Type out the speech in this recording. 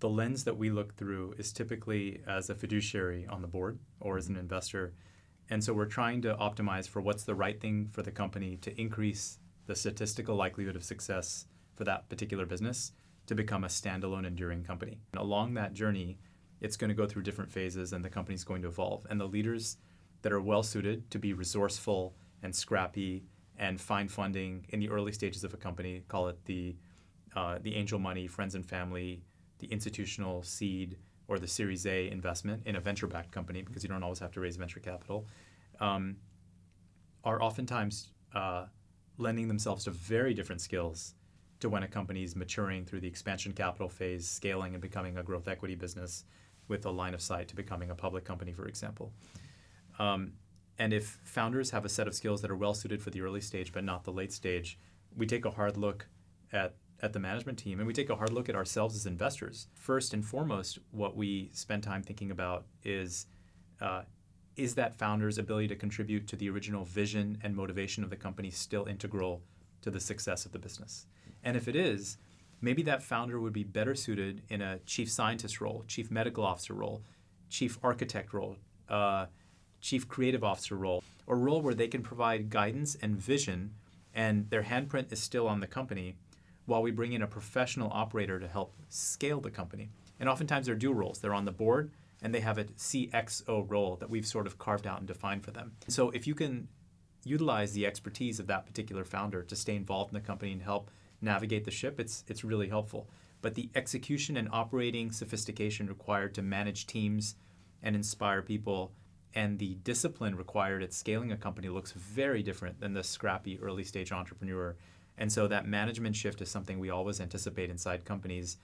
the lens that we look through is typically as a fiduciary on the board or as an investor. And so we're trying to optimize for what's the right thing for the company to increase the statistical likelihood of success for that particular business to become a standalone, enduring company. And along that journey, it's going to go through different phases and the company's going to evolve. And the leaders that are well suited to be resourceful and scrappy and find funding in the early stages of a company, call it the, uh, the angel money, friends and family, the institutional seed, or the Series A investment in a venture backed company, because you don't always have to raise venture capital, um, are oftentimes uh, lending themselves to very different skills to when a company is maturing through the expansion capital phase, scaling and becoming a growth equity business with a line of sight to becoming a public company, for example. Um, and if founders have a set of skills that are well suited for the early stage but not the late stage, we take a hard look at, at the management team and we take a hard look at ourselves as investors. First and foremost, what we spend time thinking about is uh, is that founder's ability to contribute to the original vision and motivation of the company still integral to the success of the business? And if it is, maybe that founder would be better suited in a chief scientist role, chief medical officer role, chief architect role, uh, chief creative officer role, or role where they can provide guidance and vision and their handprint is still on the company while we bring in a professional operator to help scale the company. And oftentimes they're dual roles. They're on the board and they have a CXO role that we've sort of carved out and defined for them. So if you can utilize the expertise of that particular founder to stay involved in the company and help navigate the ship, it's it's really helpful. But the execution and operating sophistication required to manage teams and inspire people and the discipline required at scaling a company looks very different than the scrappy early stage entrepreneur. And so that management shift is something we always anticipate inside companies